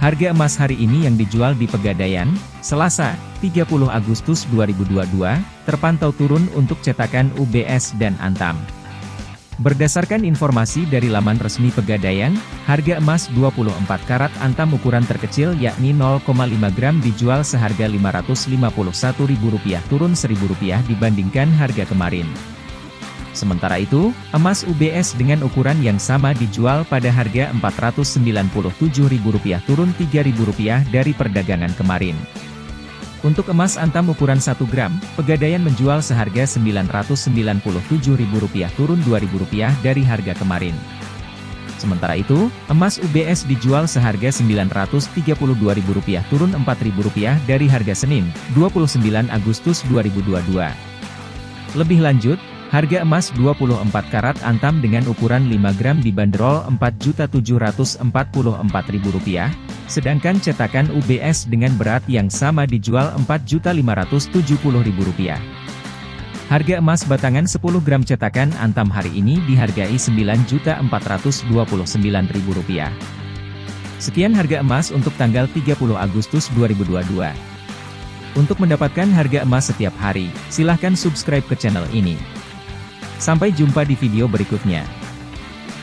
Harga emas hari ini yang dijual di Pegadaian, Selasa, 30 Agustus 2022, terpantau turun untuk cetakan UBS dan Antam. Berdasarkan informasi dari laman resmi Pegadaian, harga emas 24 karat Antam ukuran terkecil yakni 0,5 gram dijual seharga Rp551.000 turun Rp1.000 dibandingkan harga kemarin. Sementara itu, emas UBS dengan ukuran yang sama dijual pada harga Rp497.000 turun Rp3.000 dari perdagangan kemarin. Untuk emas antam ukuran 1 gram, Pegadaian menjual seharga Rp997.000 turun Rp2.000 dari harga kemarin. Sementara itu, emas UBS dijual seharga Rp932.000 turun Rp4.000 dari harga Senin, 29 Agustus 2022. Lebih lanjut, Harga emas 24 karat antam dengan ukuran 5 gram dibanderol Rp4.744.000, sedangkan cetakan UBS dengan berat yang sama dijual Rp4.570.000. Harga emas batangan 10 gram cetakan antam hari ini dihargai Rp9.429.000. Sekian harga emas untuk tanggal 30 Agustus 2022. Untuk mendapatkan harga emas setiap hari, silahkan subscribe ke channel ini. Sampai jumpa di video berikutnya.